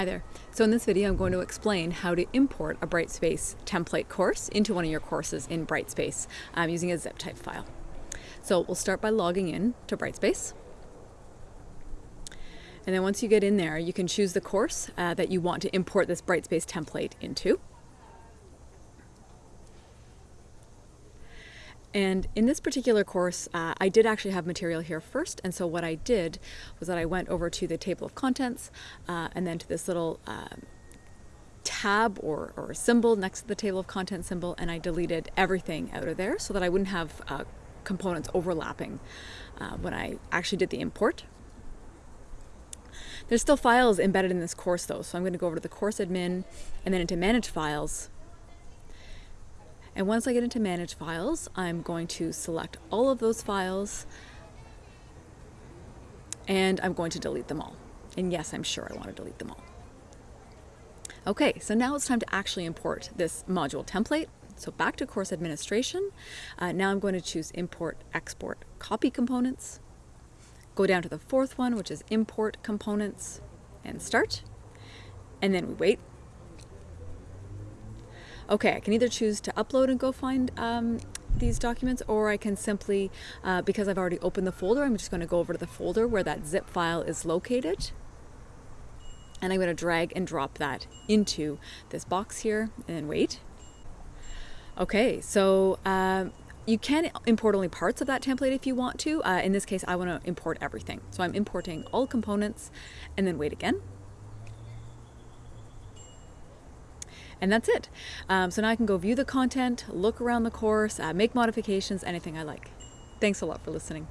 Hi there. So in this video I'm going to explain how to import a Brightspace template course into one of your courses in Brightspace um, using a zip type file. So we'll start by logging in to Brightspace. And then once you get in there, you can choose the course uh, that you want to import this Brightspace template into. And in this particular course, uh, I did actually have material here first. And so what I did was that I went over to the table of contents uh, and then to this little uh, tab or, or symbol next to the table of contents symbol. And I deleted everything out of there so that I wouldn't have uh, components overlapping uh, when I actually did the import. There's still files embedded in this course though. So I'm going to go over to the course admin and then into manage files and once I get into manage files, I'm going to select all of those files and I'm going to delete them all. And yes, I'm sure I want to delete them all. Okay, so now it's time to actually import this module template. So back to course administration. Uh, now I'm going to choose import, export, copy components. Go down to the fourth one, which is import components and start. And then we wait okay, I can either choose to upload and go find um, these documents or I can simply, uh, because I've already opened the folder, I'm just going to go over to the folder where that zip file is located. And I'm going to drag and drop that into this box here and wait. Okay, so um, you can import only parts of that template if you want to. Uh, in this case, I want to import everything. So I'm importing all components and then wait again. And that's it. Um, so now I can go view the content, look around the course, uh, make modifications, anything I like. Thanks a lot for listening.